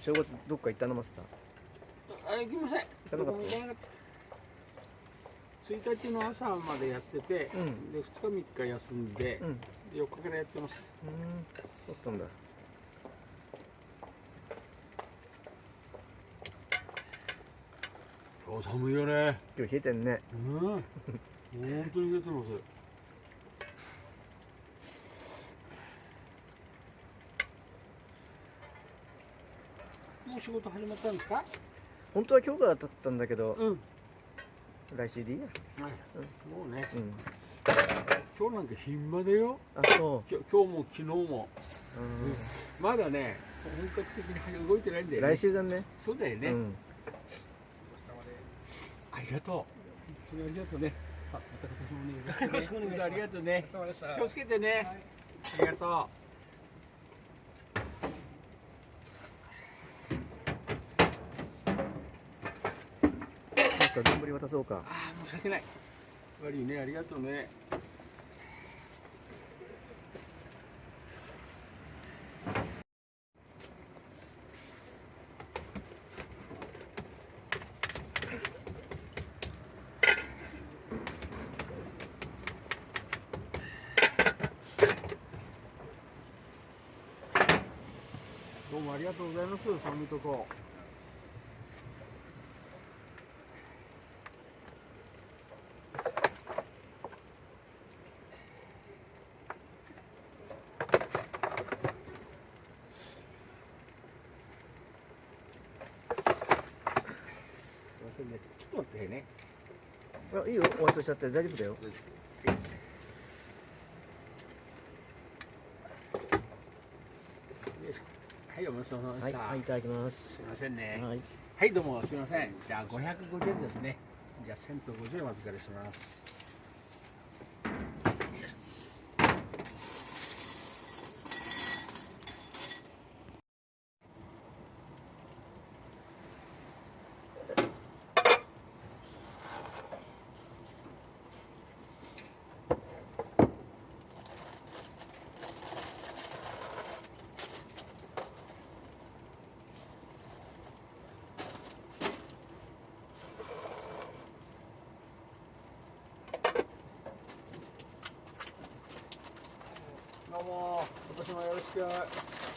正月どっか行ったのマスター？あ行きません。行かなかった。1日の朝までやってて、うん。で2日3日休んでう、ん。で4日からやってます。うん。そうだったんだ。今日寒いよね。今日冷えてんね。うん。本当に出てますもう仕事始まったんですか？本当は今日からだったんだけどうん、来週でいいや。はい。もうね。うん。今日なんて暇だよ。あそきょ今日も昨日も。う、まだね本格的に動いてないんだうん、よね。来週だね。そうだよね、うん。ありがとう。本当にありがとうね。あまた今年もねよろしくお願いします。ありがとうね気をつけてね、ありがとうマスター丼渡そうか。ああ申し訳ない。悪いね。ありがとうね。どうもありがとうございます。寒いとこ。せんねちょっと待ってね。あいいよ。終わっとしちゃって大丈夫だよ。はいお待ちどうさまではい、した、はい、いただきます。すいませんね。はい。はい、どうも。すみません。じゃあ550円ですね。じゃあ1000と50円お預かりします。どうも、今年もよろしく。